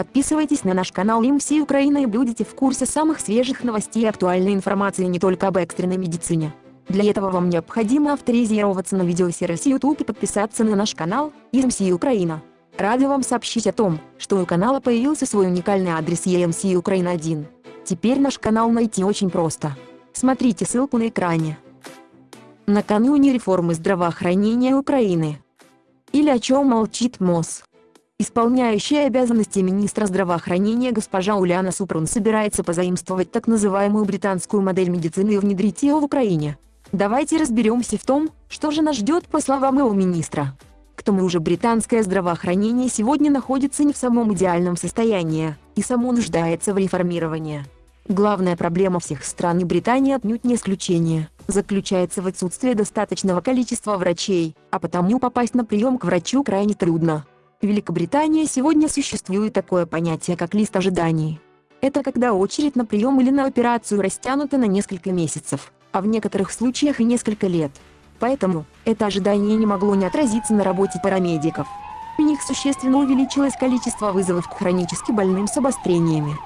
Подписывайтесь на наш канал Им всей Украины и будете в курсе самых свежих новостей и актуальной информации не только об экстренной медицине. Для этого вам необходимо авторизироваться на видеосервисе YouTube и подписаться на наш канал EMC Украина. Рады вам сообщить о том, что у канала появился свой уникальный адрес EMC Украина 1. Теперь наш канал найти очень просто. Смотрите ссылку на экране. Накануне реформы здравоохранения Украины. Или о чем молчит МОЗ. Исполняющая обязанности министра здравоохранения госпожа Уляна Супрун собирается позаимствовать так называемую британскую модель медицины и внедрить ее в Украине. Давайте разберемся в том, что же нас ждет по словам его министра. К тому же британское здравоохранение сегодня находится не в самом идеальном состоянии, и само нуждается в реформировании. Главная проблема всех стран и Британии отнюдь не исключение, заключается в отсутствии достаточного количества врачей, а потому попасть на прием к врачу крайне трудно. В Великобритании сегодня существует такое понятие как лист ожиданий. Это когда очередь на прием или на операцию растянута на несколько месяцев, а в некоторых случаях и несколько лет. Поэтому, это ожидание не могло не отразиться на работе парамедиков. У них существенно увеличилось количество вызовов к хронически больным с обострениями.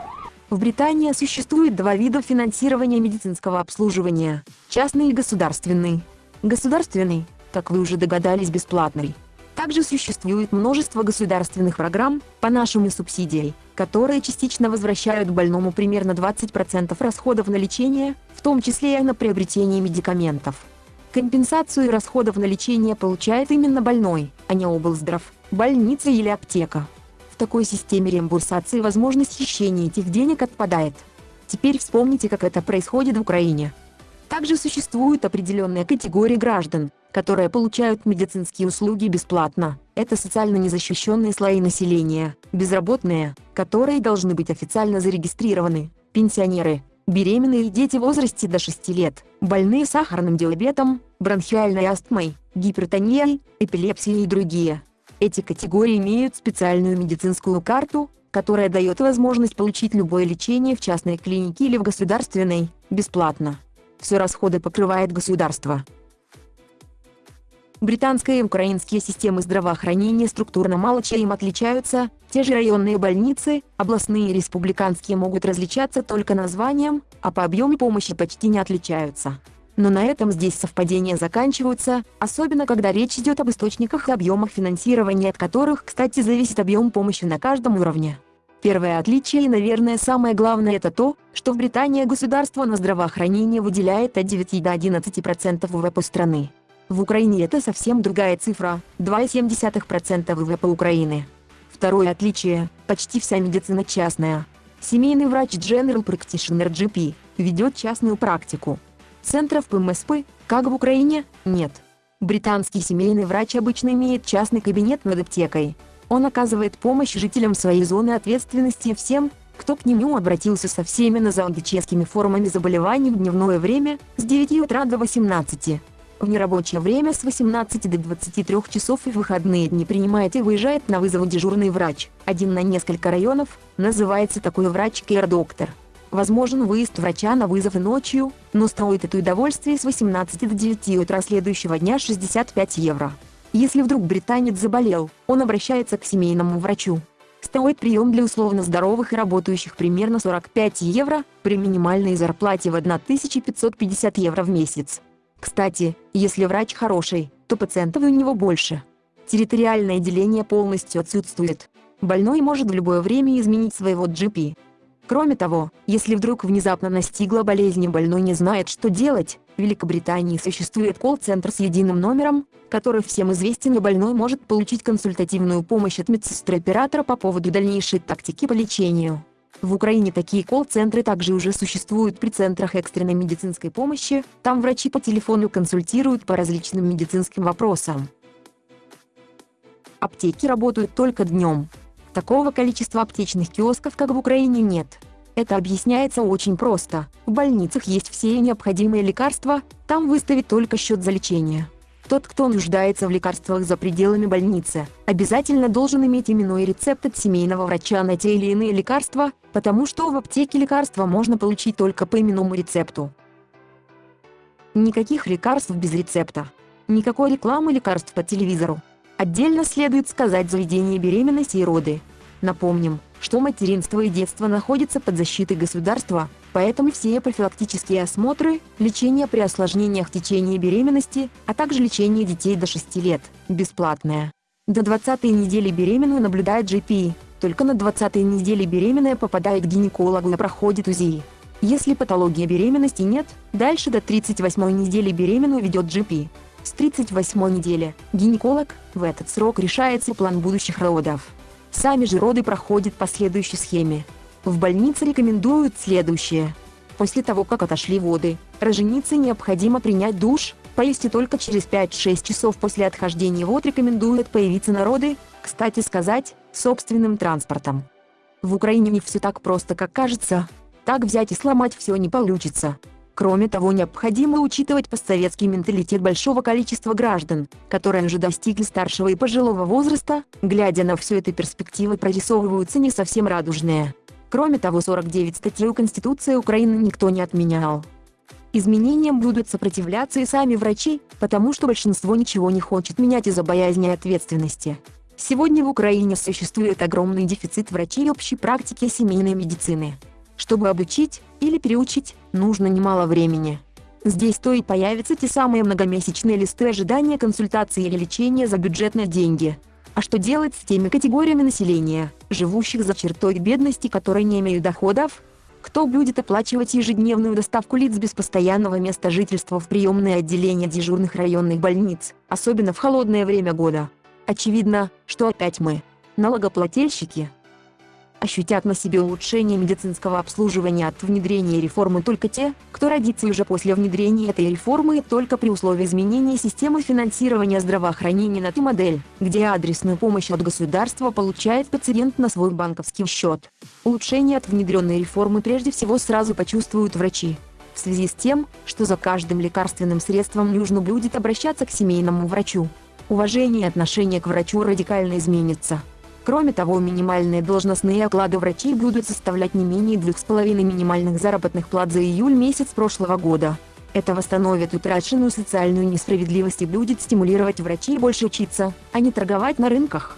В Британии существует два вида финансирования медицинского обслуживания – частный и государственный. Государственный, как вы уже догадались, бесплатный. Также существует множество государственных программ, по нашему субсидией, которые частично возвращают больному примерно 20% расходов на лечение, в том числе и на приобретение медикаментов. Компенсацию расходов на лечение получает именно больной, а не облздрав, больница или аптека. В такой системе реимбурсации возможность хищения этих денег отпадает. Теперь вспомните, как это происходит в Украине. Также существуют определенные категории граждан, которые получают медицинские услуги бесплатно. Это социально незащищенные слои населения, безработные, которые должны быть официально зарегистрированы, пенсионеры, беременные и дети в возрасте до 6 лет, больные сахарным диабетом, бронхиальной астмой, гипертонией, эпилепсией и другие. Эти категории имеют специальную медицинскую карту, которая дает возможность получить любое лечение в частной клинике или в государственной, бесплатно. Все расходы покрывает государство. Британская и украинские системы здравоохранения структурно мало чем отличаются, те же районные больницы, областные и республиканские могут различаться только названием, а по объему помощи почти не отличаются. Но на этом здесь совпадения заканчиваются, особенно когда речь идет об источниках и объемах финансирования, от которых, кстати, зависит объем помощи на каждом уровне. Первое отличие и, наверное, самое главное это то, что в Британии государство на здравоохранение выделяет от 9 до 11% ВВП страны. В Украине это совсем другая цифра – 2,7% ВВП Украины. Второе отличие – почти вся медицина частная. Семейный врач General Practitioner GP ведет частную практику. Центров ПМСП, как в Украине, нет. Британский семейный врач обычно имеет частный кабинет над аптекой. Он оказывает помощь жителям своей зоны ответственности всем, кто к нему обратился со всеми нозологическими формами заболеваний в дневное время с 9 утра до 18. В нерабочее время с 18 до 23 часов и в выходные дни принимает и выезжает на вызов дежурный врач, один на несколько районов, называется такой врач Care-доктор. Возможен выезд врача на вызов ночью, но стоит это удовольствие с 18 до 9 утра следующего дня 65 евро. Если вдруг британец заболел, он обращается к семейному врачу. Стоит прием для условно здоровых и работающих примерно 45 евро, при минимальной зарплате в 1550 евро в месяц. Кстати, если врач хороший, то пациентов у него больше. Территориальное деление полностью отсутствует. Больной может в любое время изменить своего GP. Кроме того, если вдруг внезапно настигла болезнь и больной не знает, что делать, в Великобритании существует колл-центр с единым номером, который всем известен и больной может получить консультативную помощь от медсестры-оператора по поводу дальнейшей тактики по лечению. В Украине такие колл-центры также уже существуют при центрах экстренной медицинской помощи, там врачи по телефону консультируют по различным медицинским вопросам. Аптеки работают только днем. Такого количества аптечных киосков, как в Украине, нет. Это объясняется очень просто. В больницах есть все необходимые лекарства, там выставить только счет за лечение. Тот, кто нуждается в лекарствах за пределами больницы, обязательно должен иметь именной рецепт от семейного врача на те или иные лекарства, потому что в аптеке лекарства можно получить только по именному рецепту. Никаких лекарств без рецепта. Никакой рекламы лекарств по телевизору. Отдельно следует сказать заведение беременности и роды. Напомним, что материнство и детство находятся под защитой государства, поэтому все профилактические осмотры, лечение при осложнениях в течение беременности, а также лечение детей до 6 лет, бесплатное. До 20 недели беременную наблюдает GP, только на 20 неделе беременная попадает к гинекологу и проходит УЗИ. Если патологии беременности нет, дальше до 38 недели беременную ведет GP. С 38 недели гинеколог в этот срок решается план будущих родов. Сами же роды проходят по следующей схеме. В больнице рекомендуют следующее. После того, как отошли воды, роженице необходимо принять душ, поесть и только через 5-6 часов после отхождения вод рекомендуют появиться на роды, кстати сказать, собственным транспортом. В Украине не все так просто, как кажется. Так взять и сломать все не получится. Кроме того необходимо учитывать постсоветский менталитет большого количества граждан, которые уже достигли старшего и пожилого возраста, глядя на все это перспективы прорисовываются не совсем радужные. Кроме того 49 статей Конституции Украины никто не отменял. Изменениям будут сопротивляться и сами врачи, потому что большинство ничего не хочет менять из-за боязни ответственности. Сегодня в Украине существует огромный дефицит врачей общей практики семейной медицины. Чтобы обучить или переучить, нужно немало времени. Здесь то и появятся те самые многомесячные листы ожидания консультации или лечения за бюджетные деньги. А что делать с теми категориями населения, живущих за чертой бедности, которые не имеют доходов? Кто будет оплачивать ежедневную доставку лиц без постоянного места жительства в приемные отделения дежурных районных больниц, особенно в холодное время года? Очевидно, что опять мы, налогоплательщики, ощутят на себе улучшение медицинского обслуживания от внедрения реформы только те, кто родится уже после внедрения этой реформы только при условии изменения системы финансирования здравоохранения на ту модель, где адресную помощь от государства получает пациент на свой банковский счет. Улучшение от внедренной реформы прежде всего сразу почувствуют врачи. В связи с тем, что за каждым лекарственным средством нужно будет обращаться к семейному врачу. Уважение и отношение к врачу радикально изменится. Кроме того минимальные должностные оклады врачей будут составлять не менее 2,5 минимальных заработных плат за июль месяц прошлого года. Это восстановит утраченную социальную несправедливость и будет стимулировать врачей больше учиться, а не торговать на рынках.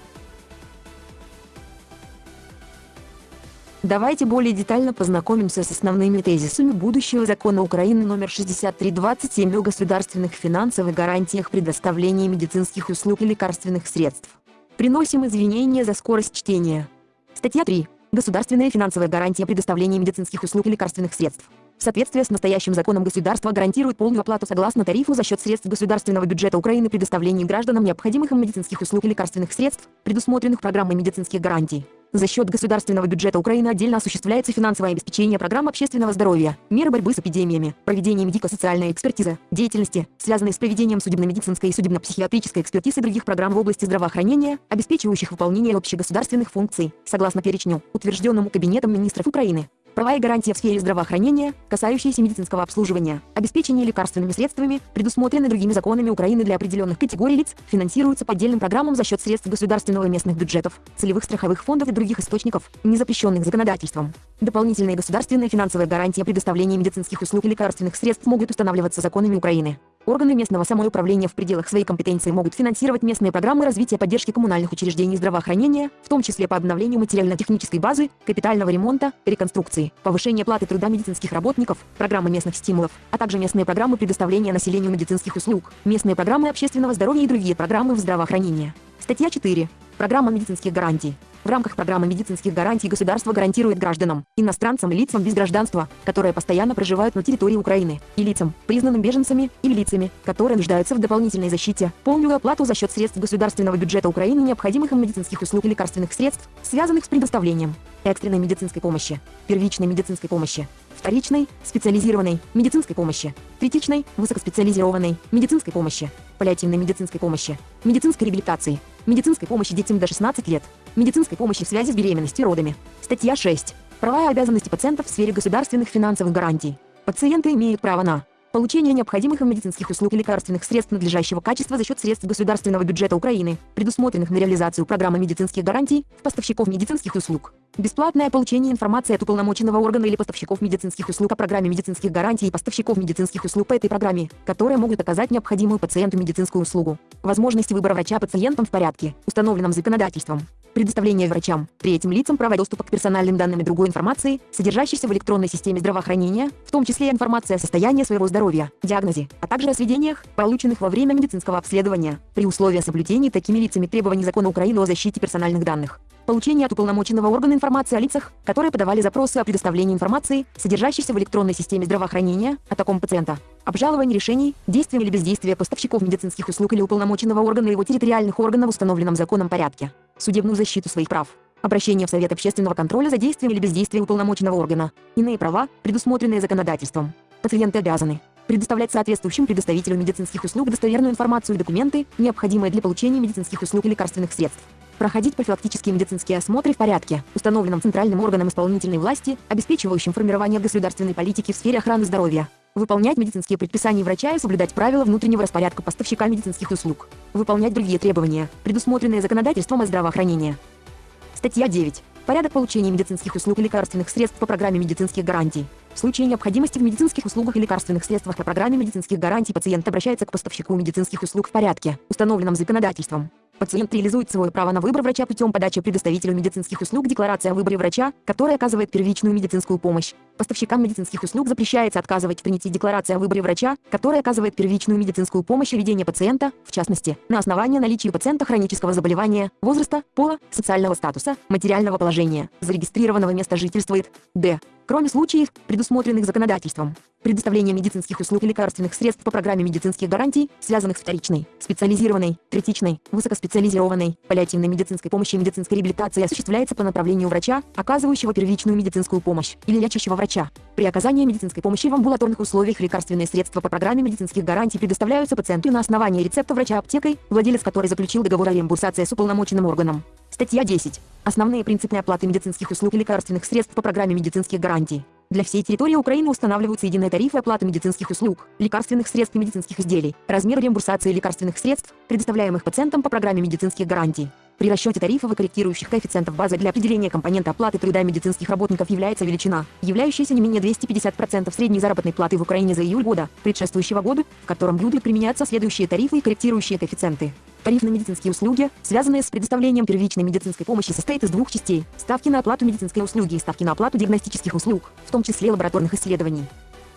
Давайте более детально познакомимся с основными тезисами будущего закона Украины номер 6327 о государственных финансовых гарантиях предоставления медицинских услуг и лекарственных средств. Приносим извинения за скорость чтения. Статья 3. Государственная финансовая гарантия предоставления медицинских услуг и лекарственных средств. В соответствии с настоящим законом государство гарантирует полную оплату согласно тарифу за счет средств государственного бюджета Украины предоставлении гражданам необходимых им медицинских услуг и лекарственных средств, предусмотренных программой медицинских гарантий. За счет государственного бюджета Украины отдельно осуществляется финансовое обеспечение программ общественного здоровья, меры борьбы с эпидемиями, проведение медико-социальной экспертизы, деятельности, связанной с проведением судебно-медицинской и судебно-психиатрической экспертизы других программ в области здравоохранения, обеспечивающих выполнение общегосударственных функций, согласно перечню, утвержденному Кабинетом министров Украины права и гарантии в сфере здравоохранения, касающиеся медицинского обслуживания, обеспечения лекарственными средствами, предусмотрены другими законами Украины для определенных категорий лиц, финансируются по отдельным программам за счет средств государственного и местных бюджетов, целевых страховых фондов и других источников, не запрещенных законодательством. Дополнительные государственные финансовые гарантии предоставления медицинских услуг и лекарственных средств могут устанавливаться законами Украины. Органы местного самоуправления в пределах своей компетенции могут финансировать местные программы развития поддержки коммунальных учреждений здравоохранения, в том числе по обновлению материально-технической базы, капитального ремонта, реконструкции, повышения платы труда медицинских работников, программы местных стимулов, а также местные программы предоставления населению медицинских услуг, местные программы общественного здоровья и другие программы в здравоохранении. Статья 4. Программа медицинских гарантий. В рамках программы медицинских гарантий государство гарантирует гражданам, иностранцам и лицам без гражданства, которые постоянно проживают на территории Украины, и лицам, признанным беженцами, или лицами, которые нуждаются в дополнительной защите, полную оплату за счет средств государственного бюджета Украины необходимых им медицинских услуг и лекарственных средств, связанных с предоставлением экстренной медицинской помощи, первичной медицинской помощи, вторичной, специализированной, медицинской помощи, критичной, высокоспециализированной, медицинской помощи, паллиативной медицинской помощи, медицинской реабилитации, медицинской помощи детям до 16 лет, медицинской помощи в связи с беременностью и родами. Статья 6. Права и обязанности пациентов в сфере государственных финансовых гарантий. Пациенты имеют право на получение необходимых им медицинских услуг и лекарственных средств надлежащего качества за счет средств государственного бюджета Украины, предусмотренных на реализацию программы медицинских гарантий в поставщиков медицинских услуг. Бесплатное получение информации от уполномоченного органа или поставщиков медицинских услуг о программе медицинских гарантий и поставщиков медицинских услуг по этой программе, которые могут оказать необходимую пациенту медицинскую услугу. Возможность выбора врача пациентам в порядке, установленном законодательством. Предоставление врачам, третьим лицам права доступа к персональным данным и другой информации, содержащейся в электронной системе здравоохранения, в том числе информация о состоянии своего здоровья, диагнозе, а также о сведениях, полученных во время медицинского обследования, при условии соблюдения такими лицами требований закона Украины о защите персональных данных. Получение от уполномоченного органа информации о лицах, которые подавали запросы о предоставлении информации, содержащейся в электронной системе здравоохранения, о таком пациента. Обжалование решений, действия или бездействия поставщиков медицинских услуг или уполномоченного органа его территориальных органов в установленном законом порядке. Судебную защиту своих прав. Обращение в Совет общественного контроля за действием или бездействием уполномоченного органа. Иные права, предусмотренные законодательством. Пациенты обязаны предоставлять соответствующим предоставителю медицинских услуг достоверную информацию и документы, необходимые для получения медицинских услуг и лекарственных средств проходить профилактические медицинские осмотры в порядке, установленном центральным органом исполнительной власти, обеспечивающим формирование государственной политики в сфере охраны здоровья, выполнять медицинские предписания врача и соблюдать правила внутреннего распорядка поставщика медицинских услуг, выполнять другие требования, предусмотренные законодательством о здравоохранении. Статья 9. Порядок получения медицинских услуг и лекарственных средств по программе медицинских гарантий. В случае необходимости в медицинских услугах и лекарственных средствах по программе медицинских гарантий пациент обращается к поставщику медицинских услуг в порядке, установленном законодательством. Пациент реализует свое право на выбор врача путем подачи предоставителю медицинских услуг декларации о выборе врача, который оказывает первичную медицинскую помощь. Поставщикам медицинских услуг запрещается отказывать в принятии декларации о выборе врача, который оказывает первичную медицинскую помощь и ведение пациента, в частности, на основании наличия пациента хронического заболевания, возраста, пола, социального статуса, материального положения, зарегистрированного места жительства и д кроме случаев, предусмотренных законодательством. Предоставление медицинских услуг и лекарственных средств по программе медицинских гарантий, связанных с вторичной, специализированной, третичной, высокоспециализированной, паллиативной медицинской помощи и медицинской реабилитации осуществляется по направлению врача, оказывающего первичную медицинскую помощь, или лечащего врача. При оказании медицинской помощи в амбулаторных условиях лекарственные средства по программе медицинских гарантий предоставляются пациенту на основании рецепта врача аптекой, владелец которой заключил договор о реимбурсации с уполномоченным органом. Статья 10. Основные принципы оплаты медицинских услуг и лекарственных средств по программе медицинских гарантий. Для всей территории Украины устанавливаются единые тарифы оплаты медицинских услуг, лекарственных средств и медицинских изделий, размер реимбурсации лекарственных средств, предоставляемых пациентам по программе медицинских гарантий. При расчете тарифов и корректирующих коэффициентов базы для определения компонента оплаты труда медицинских работников является величина, являющаяся не менее 250% средней заработной платы в Украине за июль года, предшествующего года, в котором будут применяться следующие тарифы и корректирующие коэффициенты. Тариф на медицинские услуги, связанные с предоставлением первичной медицинской помощи, состоит из двух частей – ставки на оплату медицинской услуги и ставки на оплату диагностических услуг, в том числе лабораторных исследований.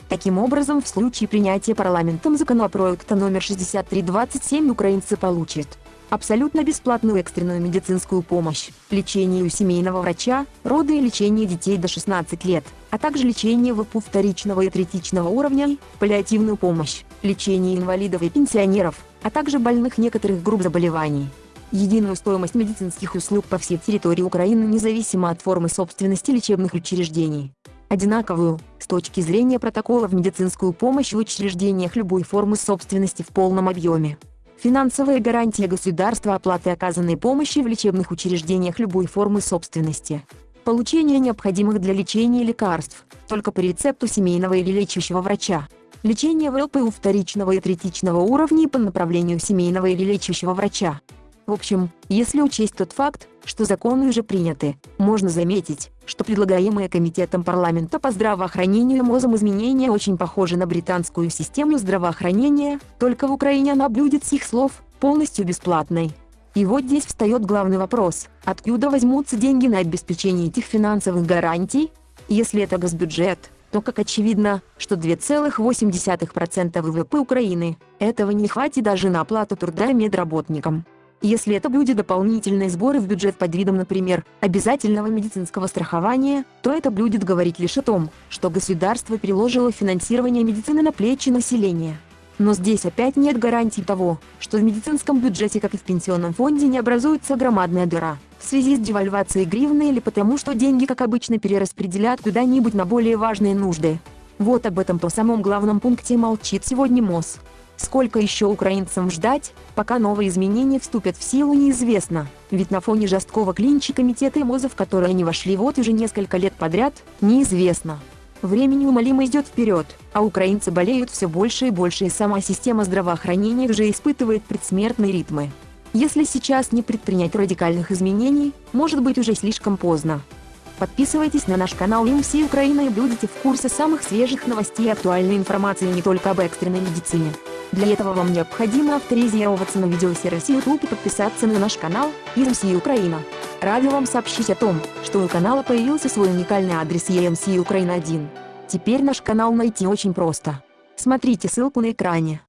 Таким образом, в случае принятия парламентом законопроекта номер 6327 украинцы получат абсолютно бесплатную экстренную медицинскую помощь, лечение у семейного врача, роды и лечение детей до 16 лет, а также лечение ВПУ вторичного и третичного уровня, паллиативную помощь, лечение инвалидов и пенсионеров, а также больных некоторых групп заболеваний. Единую стоимость медицинских услуг по всей территории Украины независимо от формы собственности лечебных учреждений. Одинаковую, с точки зрения протокола в медицинскую помощь в учреждениях любой формы собственности в полном объеме. Финансовые гарантии государства оплаты оказанной помощи в лечебных учреждениях любой формы собственности. Получение необходимых для лечения лекарств, только по рецепту семейного или лечащего врача. Лечение в ЛПУ вторичного и третичного уровней по направлению семейного или лечащего врача. В общем, если учесть тот факт, что законы уже приняты, можно заметить, что предлагаемые Комитетом парламента по здравоохранению МОЗом изменения очень похожи на британскую систему здравоохранения, только в Украине она будет с их слов полностью бесплатной. И вот здесь встает главный вопрос, откуда возьмутся деньги на обеспечение этих финансовых гарантий? Если это госбюджет, то как очевидно, что 2,8% ВВП Украины, этого не хватит даже на оплату труда медработникам. Если это будет дополнительные сборы в бюджет под видом, например, обязательного медицинского страхования, то это будет говорить лишь о том, что государство переложило финансирование медицины на плечи населения. Но здесь опять нет гарантий того, что в медицинском бюджете, как и в пенсионном фонде, не образуется громадная дыра в связи с девальвацией гривны или потому, что деньги, как обычно, перераспределят куда-нибудь на более важные нужды. Вот об этом по самом главном пункте молчит сегодня МОЗ. Сколько еще украинцам ждать, пока новые изменения вступят в силу неизвестно, ведь на фоне жесткого клинча комитета МОЗа, в который они вошли вот уже несколько лет подряд, неизвестно. Время неумолимо идет вперед, а украинцы болеют все больше и больше и сама система здравоохранения уже испытывает предсмертные ритмы. Если сейчас не предпринять радикальных изменений, может быть уже слишком поздно. Подписывайтесь на наш канал МС Украина и будете в курсе самых свежих новостей и актуальной информации не только об экстренной медицине. Для этого вам необходимо авторизироваться на видеосервисе YouTube и подписаться на наш канал EMC Украина. Рады вам сообщить о том, что у канала появился свой уникальный адрес EMC Украина 1. Теперь наш канал найти очень просто. Смотрите ссылку на экране.